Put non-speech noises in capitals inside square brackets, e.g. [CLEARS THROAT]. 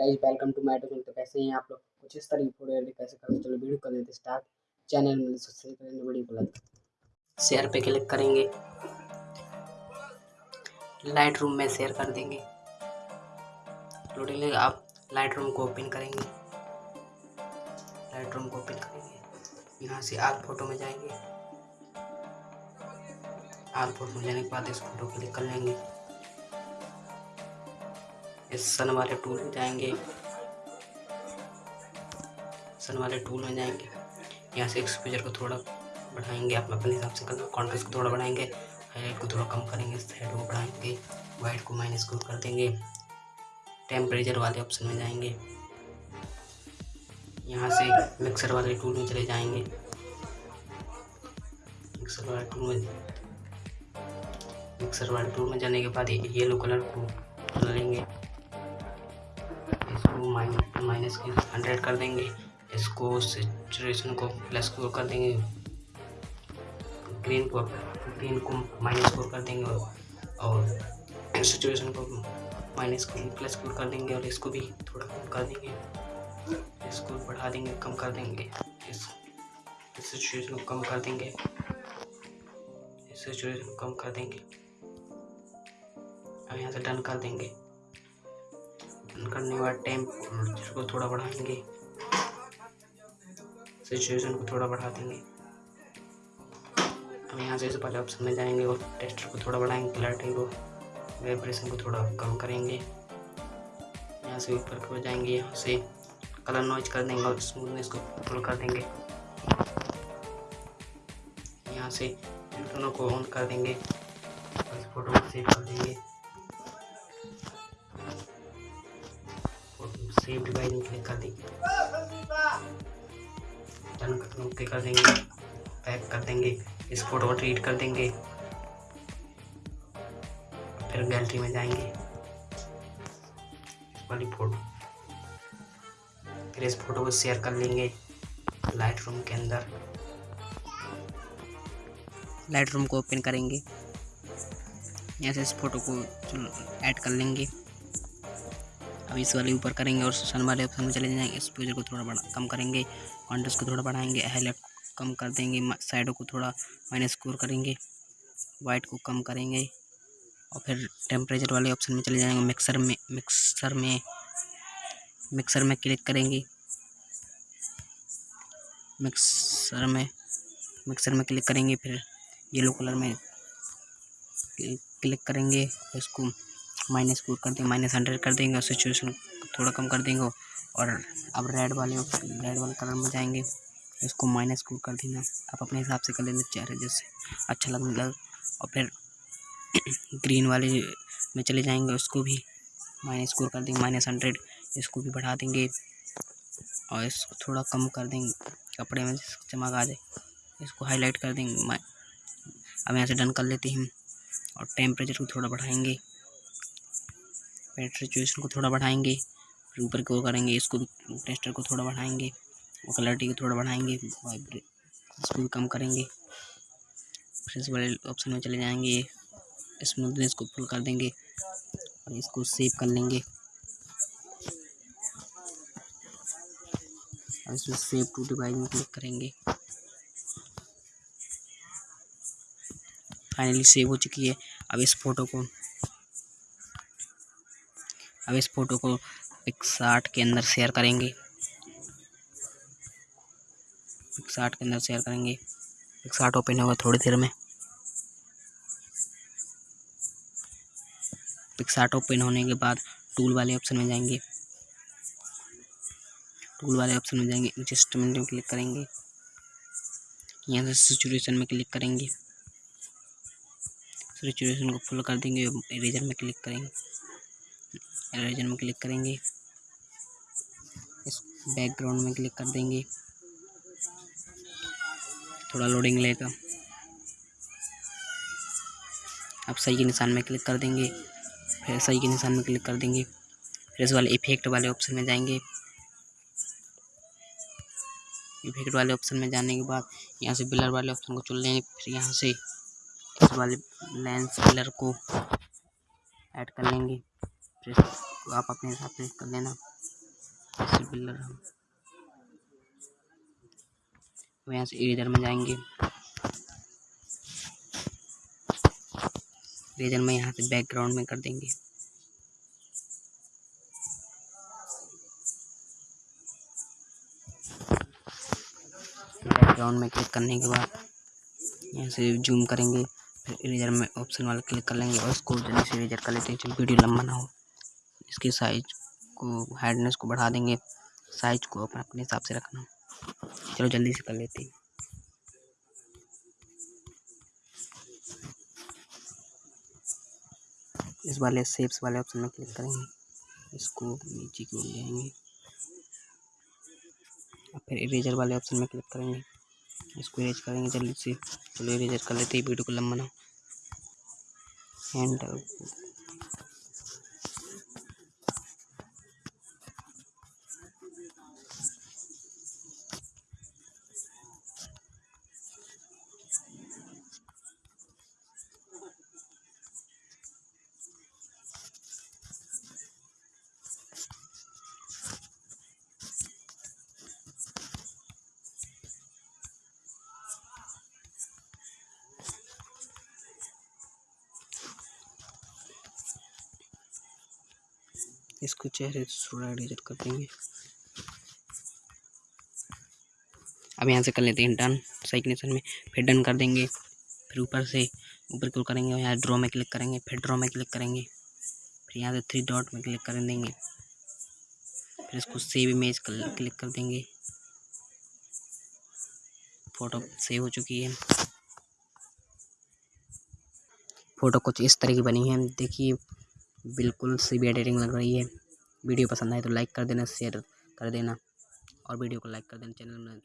Guys welcome to my channel तो कैसे हैं आप लोग? कुछ इस तरह फ़ोटो एडिट कैसे करते चलो वीडियो कर लेते स्टार्ट चैनल में सब्सक्राइब करेंगे वीडियो को लाइक शेयर पे क्लिक करेंगे। लाइट रूम में शेयर कर देंगे। लोडिंग आप लाइट रूम को ओपन करेंगे। लाइट रूम को ओपन करेंगे। यहाँ से आग फ़ोटो में जाएँगे। आग फ़ोटो में जाने के बाद इस फ़ोटो क्लिक कर लेंगे। इस सन वाले टूल में जाएँगे। सन वाले टूल में जाएँगे। यहाँ से एक्सपोजर को थोड़ा बढ़ाएँगे आप अपने हिसाब से कर कॉन्ट्रास्ट को थोड़ा बढ़ाएँगे हाईलाइट को थोड़ा कम करेंगे साइड को बढ़ाएँगे वाइट को माइनस को कर देंगे। टेम्परेचर वाले ऑप्शन में जाएँगे। यहाँ से मिक्सर वाले टूल में चले जाएँगे। मिक्सर वाले टूल में मिक्सर वाले टूल में जाने के बाद येलो कलर को लेंगे। इसको माइनस की हंड्रेड कर देंगे। इसको सिचुएशन को प्लस को कर देंगे। ग्रीन को ग्रीन को माइनस फोर कर देंगे और सिचुएशन को माइनस को प्लस फोर कर देंगे और इसको भी थोड़ा कम कर देंगे। इसको बढ़ा देंगे, कम कर देंगे। इस सिचुएशन को कम कर देंगे। इस सिचुएशन को कम कर देंगे। अब यहाँ से डन कर देंगे। करने के बाद टाइम को थोड़ा बढ़ाएँगे सिचुएशन को थोड़ा बढ़ा देंगे। अब यहाँ से वाले ऑप्शन में जाएँगे और टेस्टर को थोड़ा बढ़ाएँगे क्लैरिटी को वाइब्रेशन को थोड़ा कम करेंगे। यहाँ से ऊपर को जाएँगे, यहाँ से कलर नॉइज़ कर देंगे और स्मूथनेस को फुल कर देंगे। यहाँ से दोनों को ऑन कर देंगे। फ़ोटो को सेव कर देंगे। सेव डिवाइस में क्लिक कर देंगे। डन ओके कर देंगे। पैक कर देंगे इस फ़ोटो को ट्रीट कर देंगे। फिर गैलरी में जाएँगे। वाली फ़ोटो फिर इस फ़ोटो को शेयर कर लेंगे लाइट रूम के अंदर। लाइट रूम को ओपन करेंगे। यहाँ से इस फ़ोटो को ऐड कर लेंगे। अब इस वाले ऊपर करेंगे और सन वाले ऑप्शन में चले जाएँगे। एक्सपोजर को थोड़ा बड़ा कम करेंगे। कॉन्ट्रेस्ट को थोड़ा बढ़ाएँगे। हाईलाइट कम कर देंगे। साइडों को थोड़ा माइनस स्कोर करेंगे। वाइट को कम करेंगे। और फिर टेम्परेचर वाले ऑप्शन में चले जाएँगे। मिक्सर में मिक्सर में मिक्सर में क्लिक करेंगे। मिक्सर में मिक्सर में क्लिक करेंगे। फिर येलो कलर में क्लिक करेंगे। इसको माइनस को कर देंगे, माइनस हंड्रेड कर देंगे, और सिचुएशन थोड़ा कम कर देंगे, और अब रेड वाले रेड वाले कलर में जाएँगे, इसको माइनस को कर देना आप अपने हिसाब से कर लेना चेहरे जैसे अच्छा लगने लग, और फिर [CLEARS THROAT] ग्रीन वाले में चले जाएँगे, उसको भी माइनस को कर देंगे, माइनस हंड्रेड, इसको भी बढ़ा देंगे, और इसको थोड़ा कम कर देंगे, कपड़े में चमक आ जाए इसको हाईलाइट कर देंगे अब यहाँ से डन कर लेते हैं, और टेम्परेचर को थोड़ा बढ़ाएँगे सिचुएशन को थोड़ा बढ़ाएँगे, फिर ऊपर की करेंगे, इसको टेस्टर को थोड़ा बढ़ाएँगे और क्लैरिटी को थोड़ा बढ़ाएँगे इसको भी कम करेंगे। फिर इस वाले ऑप्शन में चले जाएँगे, स्मूथनेस को फुल कर देंगे और इसको सेव कर लेंगे। और इसमें सेव टू डिवाइस में क्लिक करेंगे। फाइनली सेव हो चुकी है। अब इस फ़ोटो को अब इस फ़ोटो को पिक्सार्ट के अंदर शेयर करेंगे। पिक्सार्ट के अंदर शेयर करेंगे। पिक्सार्ट ओपन होगा थोड़ी देर में। पिक्सार्ट ओपन होने के बाद टूल वाले ऑप्शन में जाएँगे। टूल वाले ऑप्शन में जाएँगे एडजस्टमेंट में क्लिक करेंगे। यहाँ से सिचुएशन में क्लिक करेंगे। सिचुएशन को फुल कर देंगे इरेजर में क्लिक करेंगे। एरेजर में क्लिक करेंगे। इस बैकग्राउंड में क्लिक कर देंगे। थोड़ा लोडिंग लेगा। अब सही के निशान में क्लिक कर देंगे। फिर सही के निशान में क्लिक कर देंगे। फिर इस वाले इफ़ेक्ट वाले ऑप्शन में जाएँगे। इफ़ेक्ट वाले ऑप्शन में जाने के बाद यहाँ से बिलर वाले ऑप्शन को चुन लेंगे। फिर यहाँ से इस वाले लेंस बिलर को ऐड कर लेंगे। फिर आप अपने हिसाब से कर लेना। बिल्डर हम तो यहाँ से इरेजर में जाएँगे। इरेजर में यहाँ से बैकग्राउंड में कर देंगे। बैकग्राउंड में क्लिक करने के बाद यहाँ से जूम करेंगे। फिर इरेजर में ऑप्शन वाला क्लिक कर लेंगे और इसको जल्दी से इरेजर कर लेते हैं। वीडियो लंबा ना हो। इसके साइज़ को हार्डनेस को बढ़ा देंगे। साइज़ को अपने अपने हिसाब से रखना। चलो जल्दी से कर लेते हैं। इस वाले शेप्स वाले ऑप्शन में क्लिक करेंगे। इसको नीचे की ओर ले आएँगे। और फिर इरेजर वाले ऑप्शन में क्लिक करेंगे। इसको इरेज करेंगे जल्दी से। चलो इरेजर कर लेते हैं वीडियो को लंबा ना। हैंड इसको चेहरे थोड़ा एडिट कर देंगे। अब यहाँ से कर लेते हैं डन साइकनेशन में, फिर डन कर देंगे। फिर ऊपर से, ऊपर क्लिक करेंगे यहाँ ड्रॉ में क्लिक करेंगे, फिर ड्रॉ में क्लिक करेंगे। फिर यहाँ से थ्री डॉट में क्लिक कर देंगे। फिर इसको सेव इमेज क्लिक कर देंगे। फ़ोटो सेव हो चुकी है। फ़ोटो कुछ इस तरह की बनी है। देखिए बिल्कुल सी भी एडिटिंग लग रही है। वीडियो पसंद आए तो लाइक कर देना, शेयर कर देना और वीडियो को लाइक कर देना, चैनल में